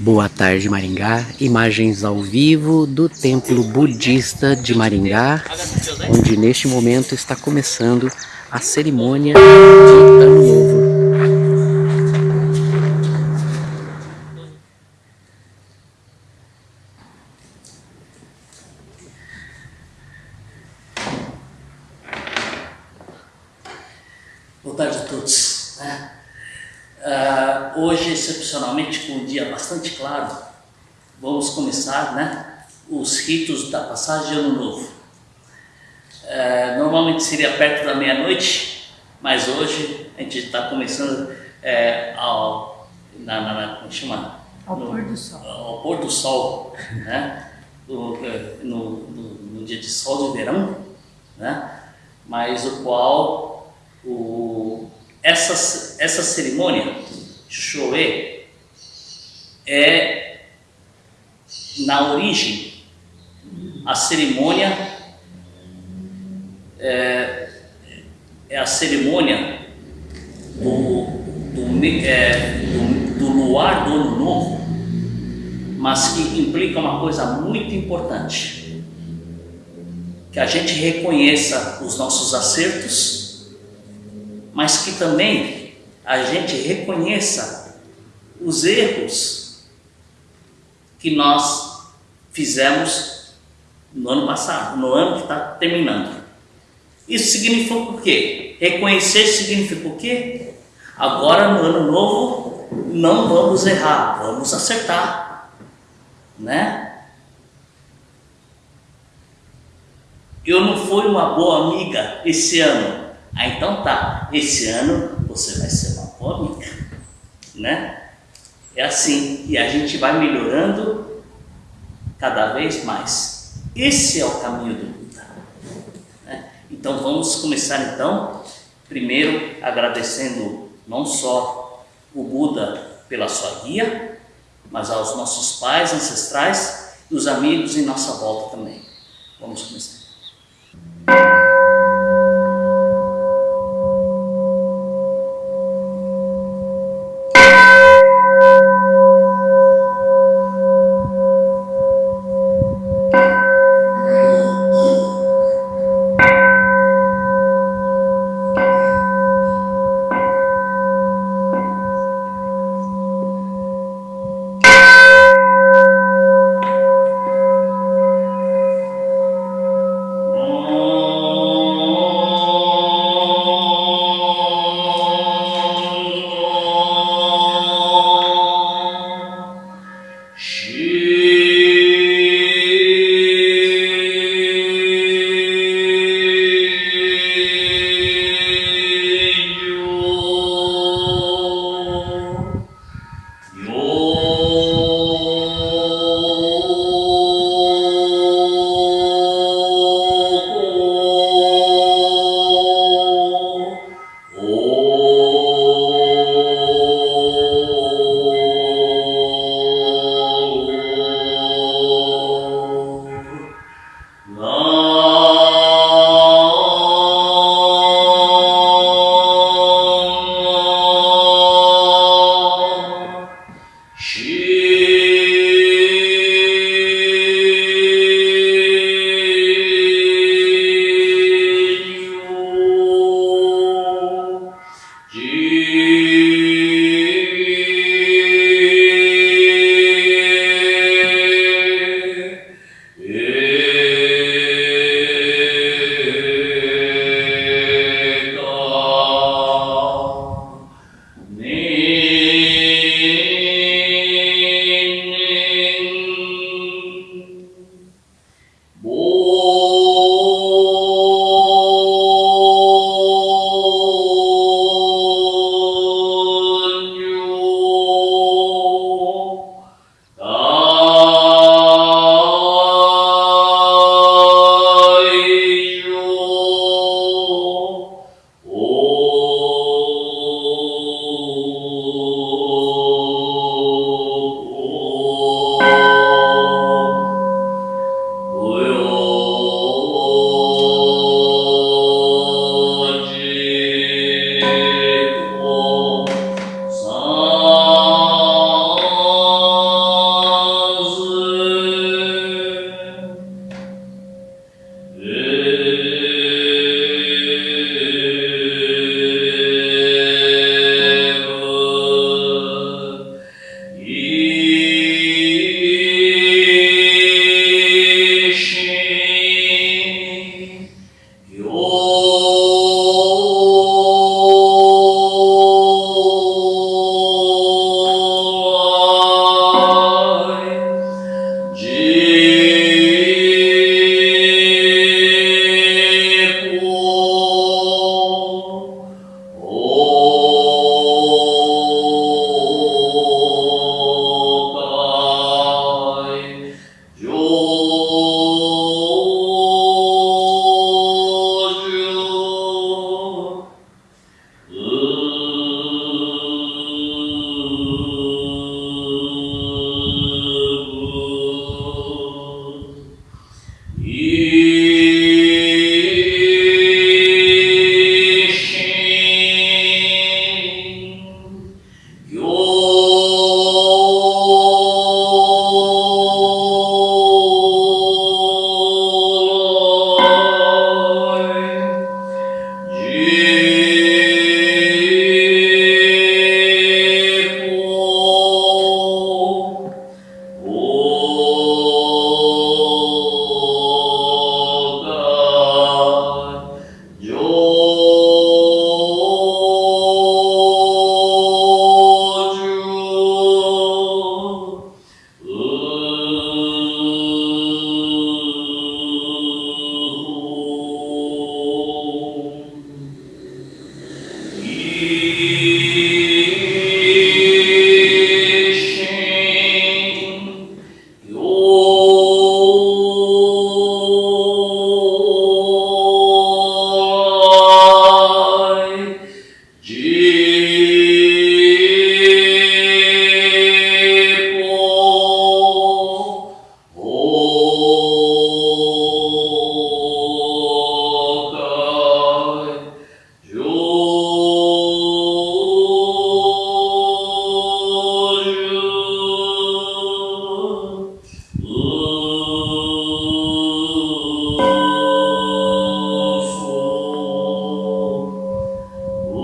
Boa tarde, Maringá. Imagens ao vivo do Templo Budista de Maringá, onde neste momento está começando a cerimônia de Ano Novo. Boa tarde a todos. né? Ah, hoje, excepcionalmente, com um dia bastante claro, vamos começar né, os ritos da passagem de Ano Novo. Ah, normalmente seria perto da meia-noite, mas hoje a gente está começando é, ao, na, na, na- como chama? Ao No- pôr do sol. Ao pôr do sol, né? no, eh, no, no- dia de sol de verão, né? mas o qual o, essa, essa cerimônia, Shoe, é na origem a cerimônia é, é a cerimônia do, do, é, do, do luar do ano novo, mas que implica uma coisa muito importante que a gente reconheça os nossos acertos, mas que também a gente reconheça os erros que nós fizemos no ano passado, no ano que está terminando. Isso significa o quê? Reconhecer significa o quê? Agora no ano novo não vamos errar, vamos acertar, né? Eu não fui uma boa amiga esse ano. Ah, então tá. Esse ano você vai ser uma boa amiga, né? É assim. E a gente vai melhorando cada vez mais. Esse é o caminho do Buda. né? Então vamos começar então, primeiro agradecendo não só o Buda pela sua guia, mas aos nossos pais ancestrais e os amigos em nossa volta também. Vamos começar.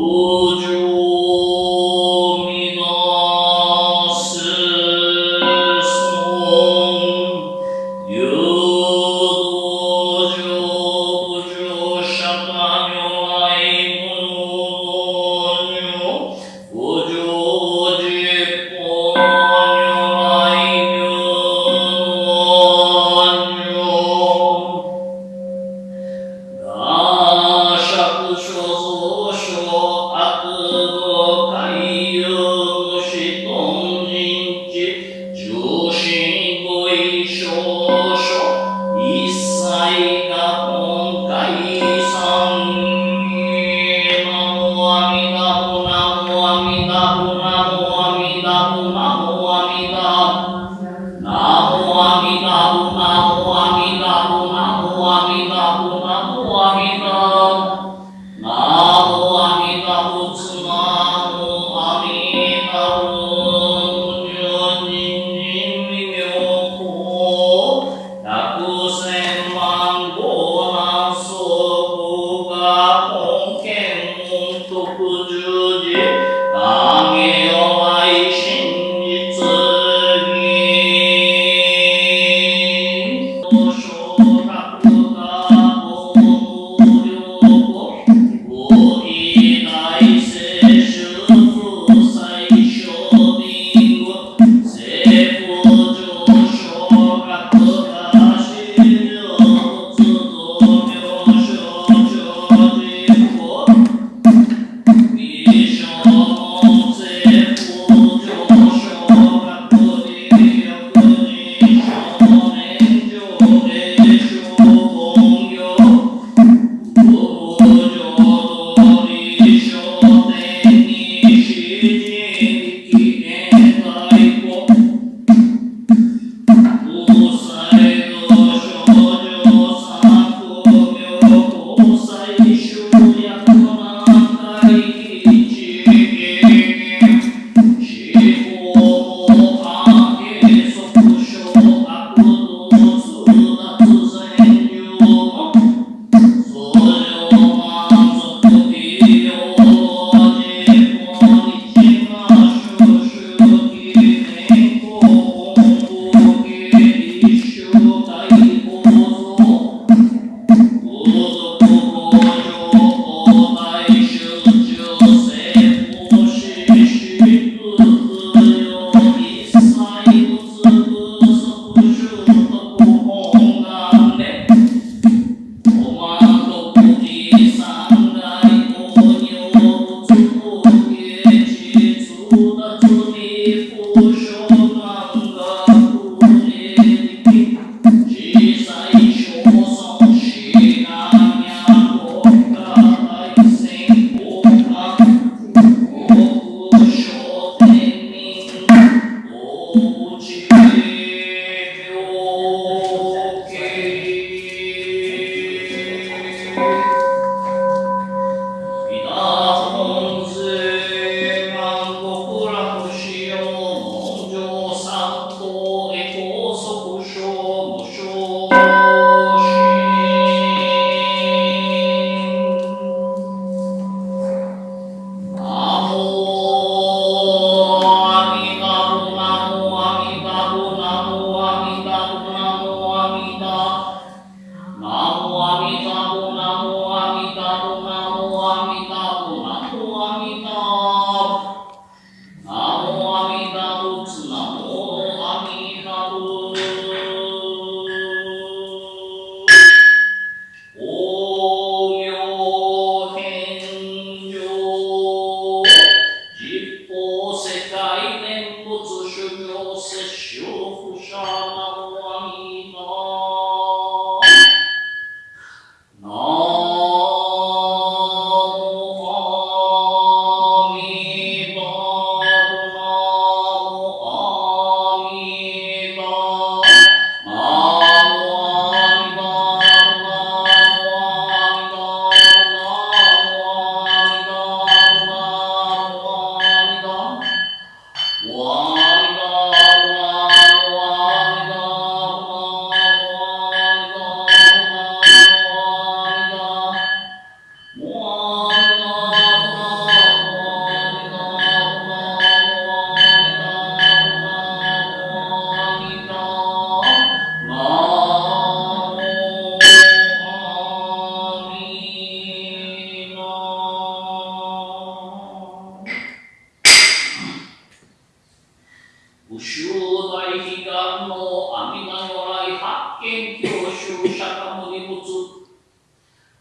Yeah.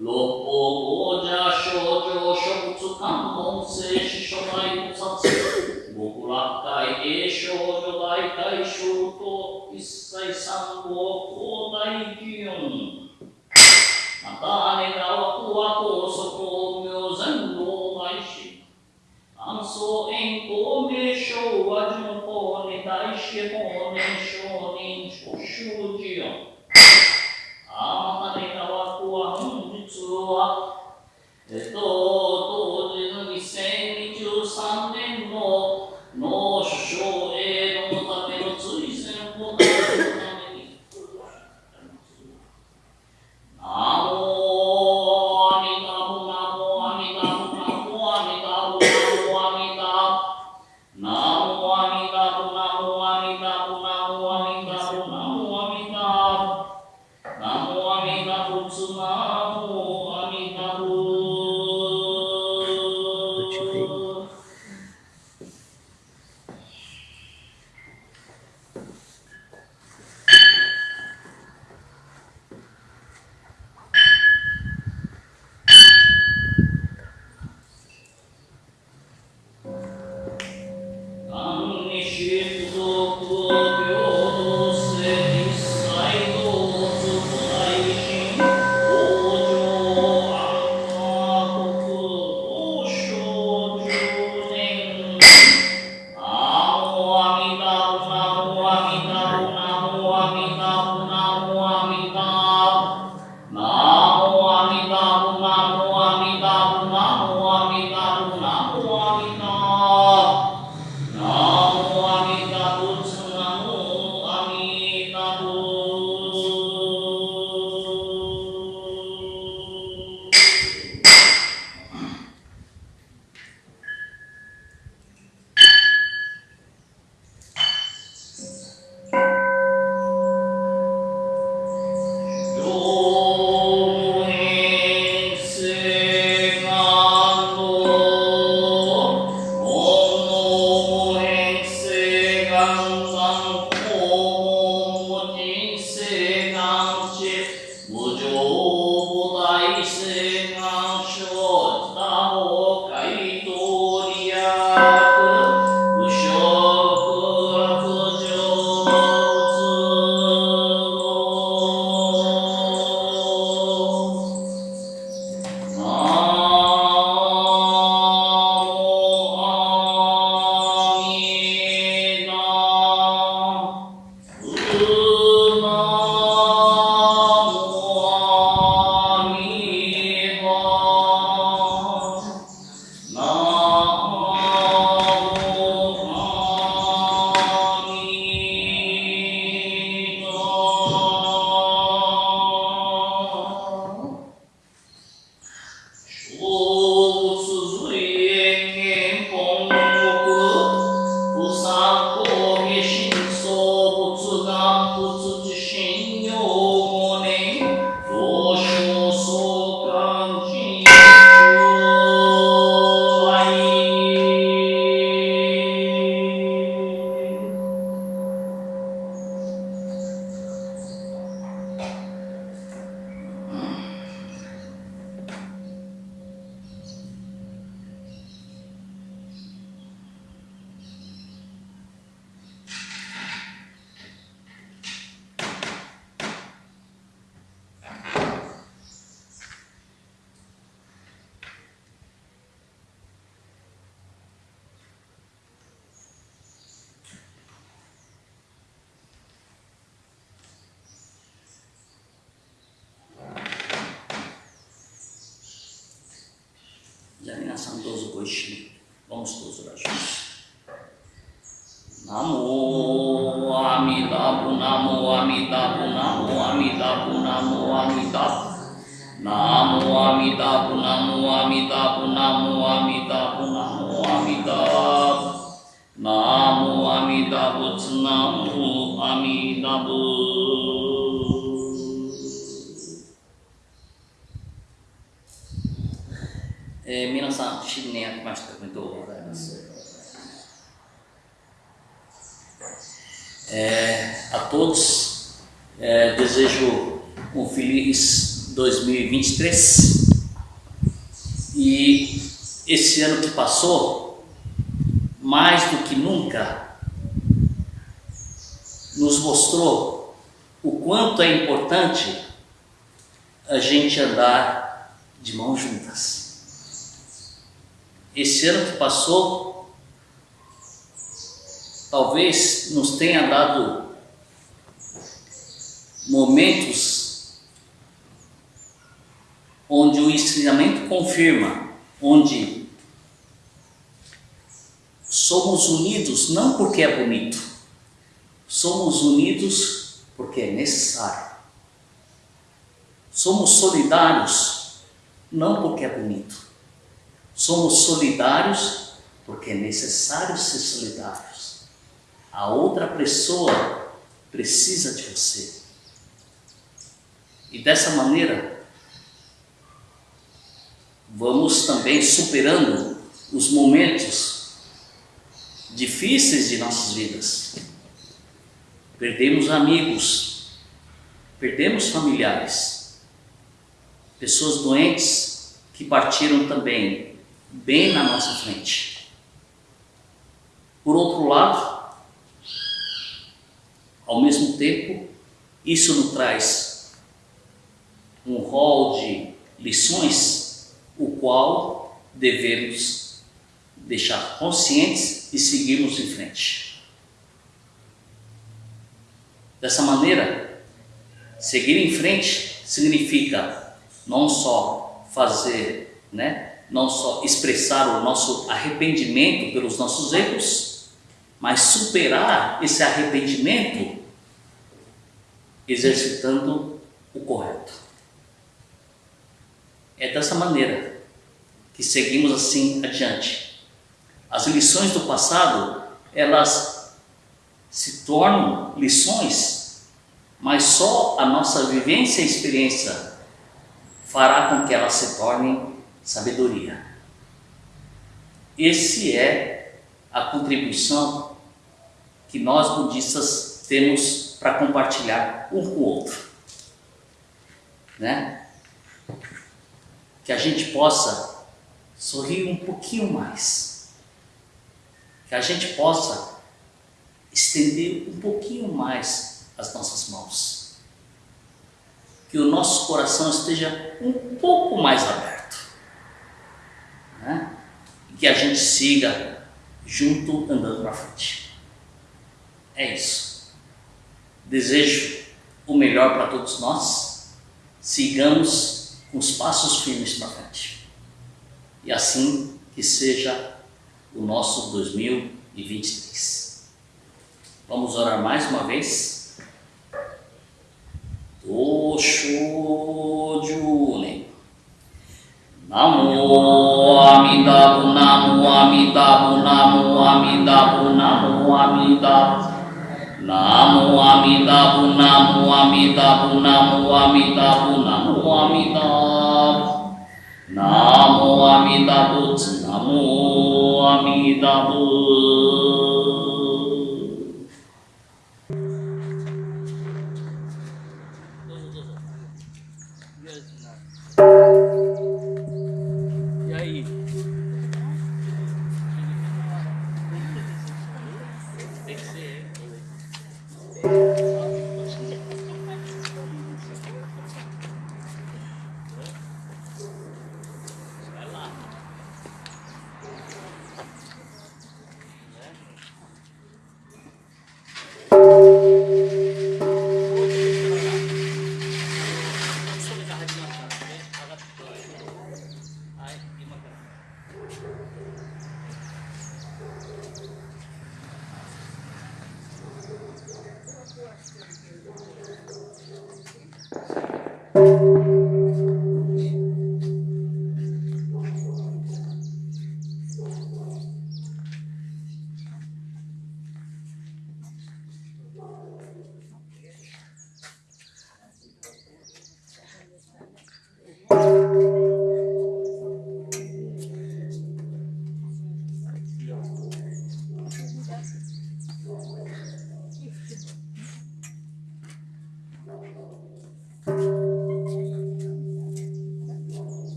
六方王者少女諸仏観音聖師諸大菩薩極楽大芸少女大大小と一切三号高大祇園また姉が奥は高速妙善老大師安葬円光名称は樹のに対して法年少人諸修寺園 জানি না সান্তোষ গৈশী বংশরাশি নামো আমি দাপু নামো আমি দাপু নামো আমি দাপু নামো আমি দাপ নামো আমি দাপু নামো আমি দাপু নামো আমি দাপু নামো আমি দাপ নামো আমি দাপুচ নামো আমি দাপুচ É, né? é, a todos é, desejo um feliz 2023 e esse ano que passou mais do que nunca nos mostrou o quanto é importante a gente andar de mãos juntas. Esse ano que passou, talvez nos tenha dado momentos onde o ensinamento confirma, onde somos unidos não porque é bonito, somos unidos porque é necessário. Somos solidários não porque é bonito, somos solidários porque é necessário ser solidários. A outra pessoa precisa de você. E dessa maneira, vamos também superando os momentos difíceis de nossas vidas. Perdemos amigos, perdemos familiares, pessoas doentes que partiram também bem na nossa frente. Por outro lado, ao mesmo tempo, isso nos traz um rol de lições, o qual devemos deixar conscientes e seguirmos em frente. Dessa maneira, seguir em frente significa não só fazer, né, não só expressar o nosso arrependimento pelos nossos erros, mas superar esse arrependimento exercitando o correto. É dessa maneira que seguimos assim adiante. As lições do passado, elas se tornam lições, mas só a nossa vivência e experiência fará com que elas se tornem sabedoria. Esse é a contribuição que nós budistas temos para compartilhar um com o outro. Né? que a gente possa sorrir um pouquinho mais, que a gente possa estender um pouquinho mais as nossas mãos, que o nosso coração esteja um pouco mais aberto, que a gente siga junto andando para frente. É isso. Desejo o melhor para todos nós. Sigamos com os passos firmes para frente. E assim que seja o nosso 2023. Vamos orar mais uma vez. Tosho June. namu Amitabha namu Amitabha namu Amitabha namu Amitabha namu Amitabha namu Amitabha namu Amitabha namu Amitabha namu Amitabha Namo Amitabha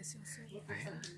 esse é o seu. Ah, é?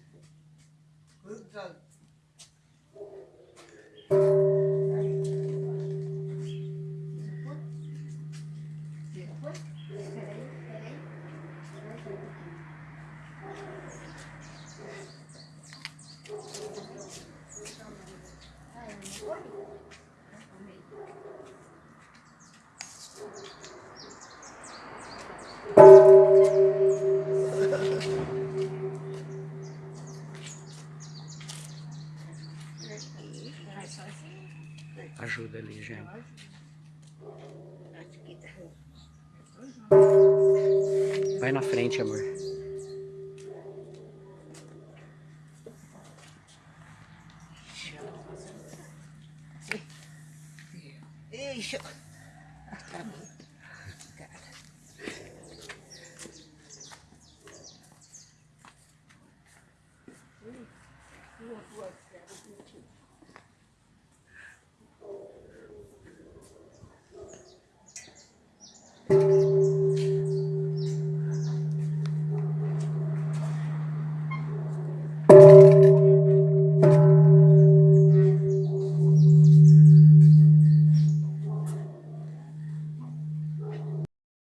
Vai na frente, amor.